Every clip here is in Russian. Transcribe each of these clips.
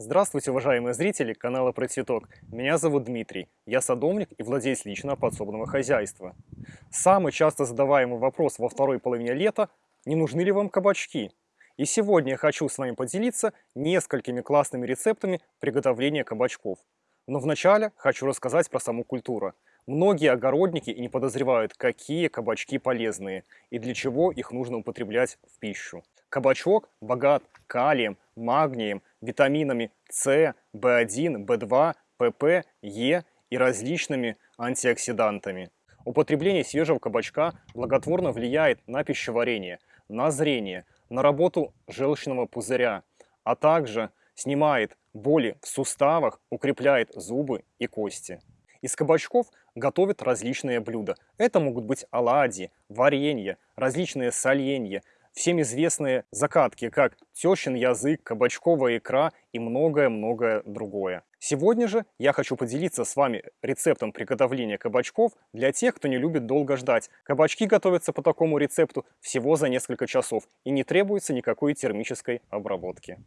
Здравствуйте, уважаемые зрители канала Про Цветок. Меня зовут Дмитрий. Я садовник и владелец личного подсобного хозяйства. Самый часто задаваемый вопрос во второй половине лета – не нужны ли вам кабачки? И сегодня я хочу с вами поделиться несколькими классными рецептами приготовления кабачков. Но вначале хочу рассказать про саму культуру. Многие огородники и не подозревают, какие кабачки полезные и для чего их нужно употреблять в пищу. Кабачок богат калием, магнием, витаминами С, В1, В2, ПП, Е и различными антиоксидантами. Употребление свежего кабачка благотворно влияет на пищеварение, на зрение, на работу желчного пузыря, а также снимает боли в суставах, укрепляет зубы и кости. Из кабачков готовят различные блюда. Это могут быть оладьи, варенье, различные соленья, всем известные закатки, как тещин язык, кабачковая икра и многое-многое другое. Сегодня же я хочу поделиться с вами рецептом приготовления кабачков для тех, кто не любит долго ждать. Кабачки готовятся по такому рецепту всего за несколько часов и не требуется никакой термической обработки.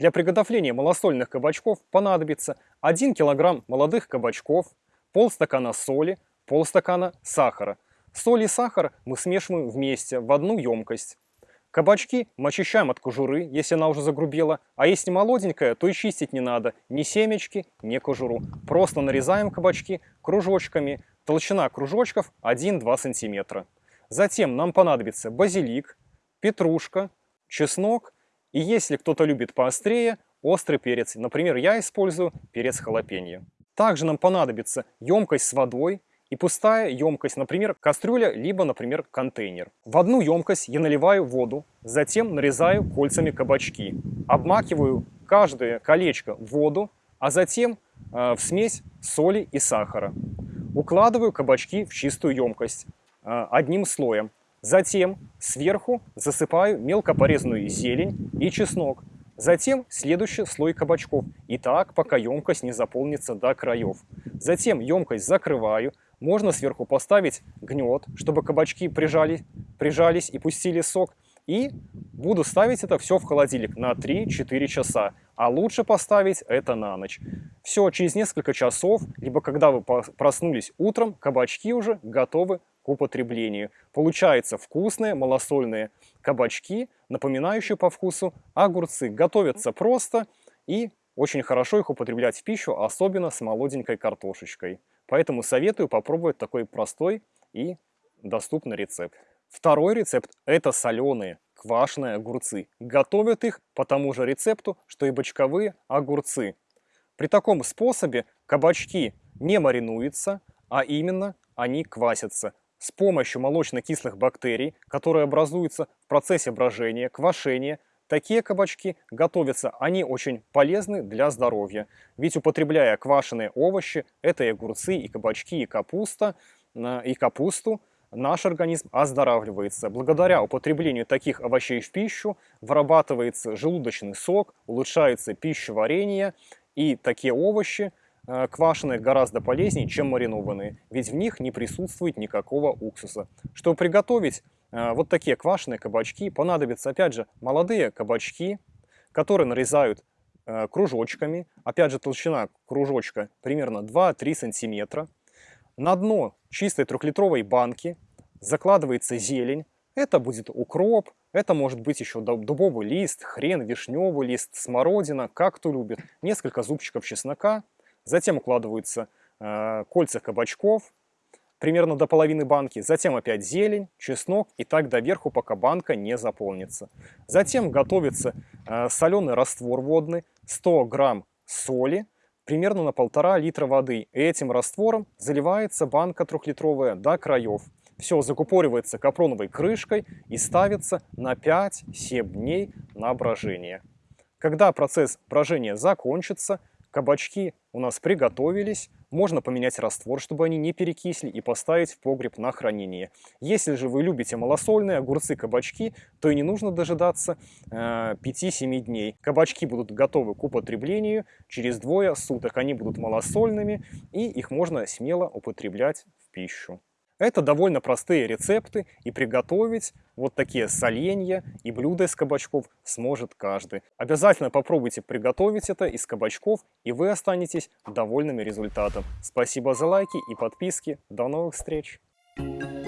Для приготовления малосольных кабачков понадобится 1 кг молодых кабачков, полстакана соли, полстакана сахара. Соль и сахар мы смешиваем вместе в одну емкость. Кабачки мы очищаем от кожуры, если она уже загрубела, а если молоденькая, то и чистить не надо, ни семечки, ни кожуру. Просто нарезаем кабачки кружочками, толщина кружочков 1-2 см. Затем нам понадобится базилик, петрушка, чеснок и если кто-то любит поострее, острый перец. Например, я использую перец халапеньо. Также нам понадобится емкость с водой, и пустая емкость, например, кастрюля, либо, например, контейнер. В одну емкость я наливаю воду, затем нарезаю кольцами кабачки. Обмакиваю каждое колечко в воду, а затем э, в смесь соли и сахара. Укладываю кабачки в чистую емкость э, одним слоем. Затем сверху засыпаю мелко порезанную зелень и чеснок. Затем следующий слой кабачков. И так, пока емкость не заполнится до краев. Затем емкость закрываю, можно сверху поставить гнет, чтобы кабачки прижали, прижались и пустили сок. И буду ставить это все в холодильник на 3-4 часа. А лучше поставить это на ночь. Все, через несколько часов, либо когда вы проснулись утром, кабачки уже готовы к употреблению. Получаются вкусные малосольные кабачки, напоминающие по вкусу огурцы. Готовятся просто и очень хорошо их употреблять в пищу, особенно с молоденькой картошечкой. Поэтому советую попробовать такой простой и доступный рецепт. Второй рецепт – это соленые квашеные огурцы. Готовят их по тому же рецепту, что и бочковые огурцы. При таком способе кабачки не маринуются, а именно они квасятся с помощью молочно-кислых бактерий, которые образуются в процессе брожения, квашения – Такие кабачки готовятся, они очень полезны для здоровья. Ведь употребляя квашеные овощи, это и огурцы, и кабачки, и капуста, и капусту, наш организм оздоравливается. Благодаря употреблению таких овощей в пищу вырабатывается желудочный сок, улучшается пищеварение, и такие овощи э, квашеные гораздо полезнее, чем маринованные, ведь в них не присутствует никакого уксуса. Чтобы приготовить Э, вот такие квашеные кабачки. Понадобятся, опять же, молодые кабачки, которые нарезают э, кружочками. Опять же, толщина кружочка примерно 2-3 сантиметра. На дно чистой трехлитровой банки закладывается зелень. Это будет укроп, это может быть еще дубовый лист, хрен, вишневый лист, смородина, как кто любит. Несколько зубчиков чеснока. Затем укладываются э, кольца кабачков, примерно до половины банки, затем опять зелень, чеснок и так до верху, пока банка не заполнится. Затем готовится э, соленый раствор водный, 100 грамм соли, примерно на полтора литра воды. Этим раствором заливается банка трехлитровая до краев. Все закупоривается капроновой крышкой и ставится на 5-7 дней на брожение. Когда процесс брожения закончится, кабачки у нас приготовились, можно поменять раствор, чтобы они не перекисли и поставить в погреб на хранение. Если же вы любите малосольные огурцы, кабачки, то и не нужно дожидаться э, 5-7 дней. Кабачки будут готовы к употреблению через двое суток. Они будут малосольными и их можно смело употреблять в пищу. Это довольно простые рецепты, и приготовить вот такие соленья и блюда из кабачков сможет каждый. Обязательно попробуйте приготовить это из кабачков, и вы останетесь довольными результатом. Спасибо за лайки и подписки. До новых встреч! Thank you.